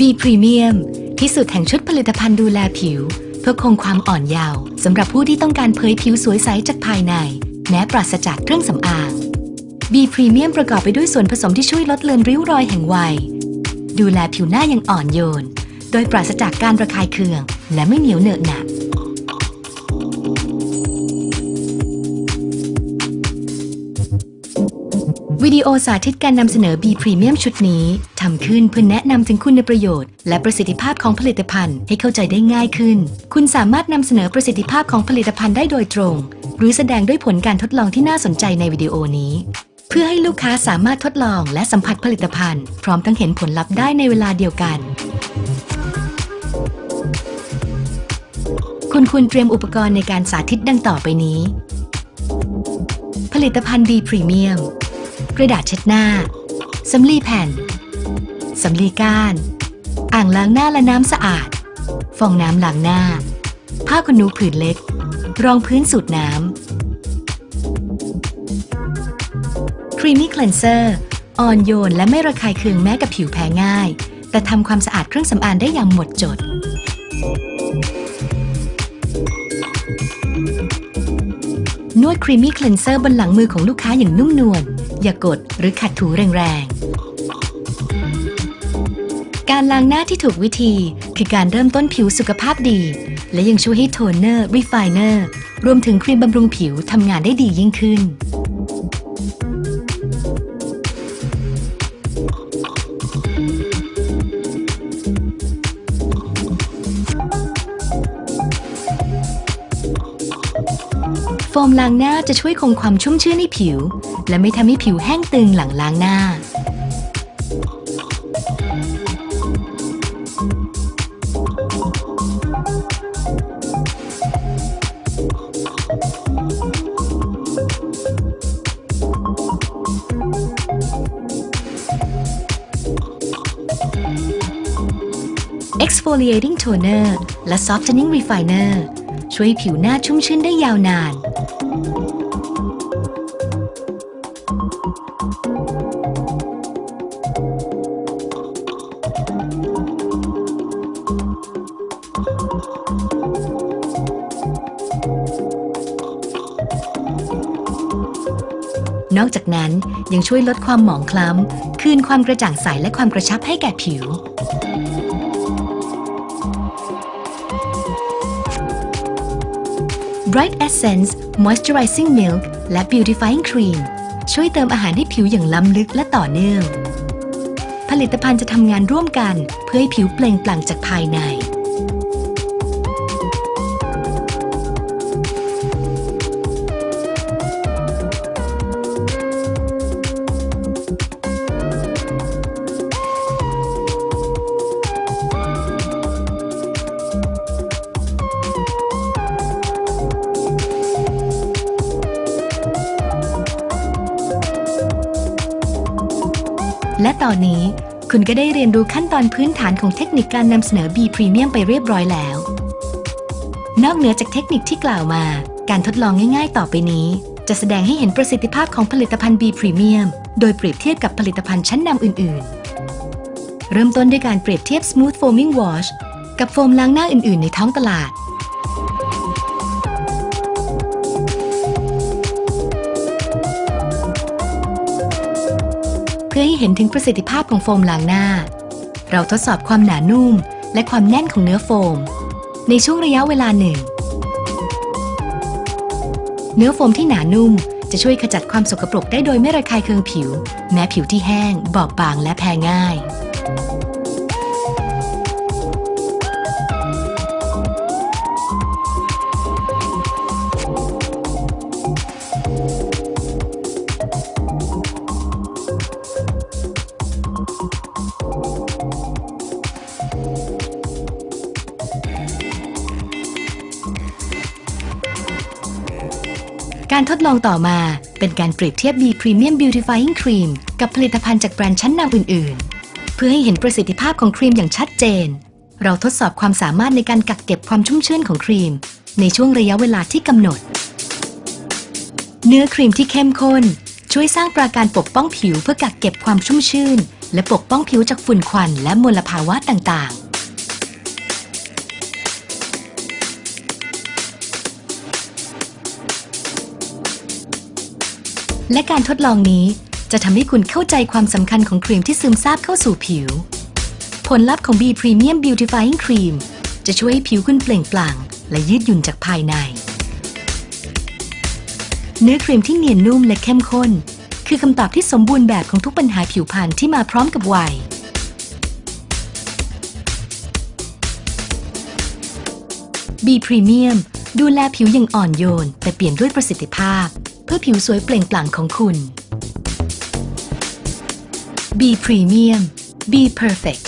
B Premium ที่สุดแห่งชุดผลิตภัณฑ์ดูแลผิว เพื่อคงความอ่อนเยาว์สำหรับผู้ที่ต้องการเผยผิวสวยใสจากภายใน แม้ปราศจากเครื่องสำอาง B Premium ประกอบไปด้วยส่วนผสมที่ช่วยลดเลือนริ้วรอยแห่งวัย ดูแลผิวหน้าอย่างอ่อนโยน โดยปราศจากการระคายเคือง และไม่เหนียวเหนอะหนะ ดีโอสาธิตการนำเสนอ B Premium ชุดนี้ทำขึ้นเพื่อแนะนำถึงคุณประโยชน์ และประสิทธิภาพของผลิตภัณฑ์ให้เข้าใจได้ง่ายขึ้น คุณสามารถนำเสนอประสิทธิภาพของผลิตภัณฑ์ได้โดยตรง หรือแสดงด้วยผลการทดลองที่น่าสนใจในวิดีโอนี้ เพื่อให้ลูกค้าสามารถทดลองและสัมผัสผลิตภัณฑ์ พร้อมทั้งเห็นผลลัพธ์ได้ในเวลาเดียวกัน คุณควรเตรียมอุปกรณ์ในการสาธิตดังต่อไปนี้ ผลิตภัณฑ์ B Premium กระดาษเช็ดหน้าสำลีแผ่นสำลีก้าน อ่างล้างหน้าและน้ำสะอาด ฟองน้ำล้างหน้า ผ้าขนหนูผืนเล็ก รองพื้นสูตรน้ำ Creamy Cleanser อ่อนโยนและไม่ระคายเคืองแม้กับผิวแพ้ง่าย แต่ทำความสะอาดเครื่องสำอางได้อย่างหมดจด นวด Creamy Cleanser บนหลังมือของลูกค้าอย่างนุ่มนวล อย่ากดหรือขัดถูแรงๆ การล้างหน้าที่ถูกวิธี คือการเริ่มต้นผิวสุขภาพดี และยังช่วยให้ toner refiner รวมถึงครีมบำรุงผิวทำงานได้ดียิ่งขึ้น มล้างหน้าจะช่วยคงความชุ่มชื้นให้ผิว และไม่ทำให้ผิวแห้งตึงหลังล้างหน้า Exfoliating Toner และ Softening Refiner ช่วยผิวหน้าชุ่มชื้นได้ยาวนาน นอกจากนั้นยังช่วยลดความหมองคล้ำ คืนความกระจ่างใสและความกระชับให้แก่ผิว Bright Essence Moisturizing Milk และ Beautifying Cream ช่วยเติมอาหารให้ผิวอย่างล้ำลึกและต่อเนื่อง ผลิตภัณฑ์จะทำงานร่วมกันเพื่อให้ผิวเปล่งปลั่งจากภายใน และตอนนี้คุณก็ได้เรียนรู้ขั้นตอนพื้นฐานของเทคนิคการนำเสนอ B Premium ไปเรียบร้อยแล้ว นอกเหนือจากเทคนิคที่กล่าวมา การทดลองง่าย ๆ ต่อไปนี้ จะแสดงให้เห็นประสิทธิภาพของผลิตภัณฑ์ B Premium โดยเปรียบเทียบกับผลิตภัณฑ์ชั้นนำอื่น ๆ เริ่มต้นด้วยการเปรียบเทียบ Smooth Foaming Wash กับโฟมล้างหน้าอื่น ๆ ในท้องตลาด พื่อให้เห็นถึงประสิทธิภาพของโฟมล้างหน้า เราทดสอบความหนานุ่ม และความแน่นของเนื้อโฟม ในช่วงระยะเวลาหนึ่ง เนื้อโฟมที่หนานุ่มจะช่วยขจัดความสกปรกได้โดยไม่ระคายเคืองผิว แม้ผิวที่แห้ง บอบบางและแพ้ง่าย การทดลองต่อมาเป็นการเปรียบเทียบ B Premium Beautifying Cream กับผลิตภัณฑ์จากแบรนด์ชั้นนำอื่น ๆ เพื่อให้เห็นประสิทธิภาพของครีมอย่างชัดเจน เราทดสอบความสามารถในการกักเก็บความชุ่มชื่นของครีม ในช่วงระยะเวลาที่กำหนด เนื้อครีมที่เข้มข้น ช่วยสร้างปราการปกป้องผิวเพื่อกักเก็บความชุ่มชื่นและปกป้องผิวจากฝุ่นควันและมลภาวะต่าง ๆ และการทดลองนี้จะทำให้คุณเข้าใจความสำคัญของครีมที่ซึมซาบเข้าสู่ผิว ผลลัพธ์ของ B Premium Beautifying Cream จะช่วยให้ผิวคุณเปล่งปลั่ง และยืดหยุ่นจากภายใน เนื้อครีมที่เนียนนุ่มและเข้มข้น คือคำตอบที่สมบูรณ์แบบของทุกปัญหาผิวพรรณที่มาพร้อมกับวัย B Premium ดูแลผิวอย่างอ่อนโยน แต่เปลี่ยนด้วยประสิทธิภาพ พื่อผิวสวยเปล่งปลั่งของคุณ B Premium Be Perfect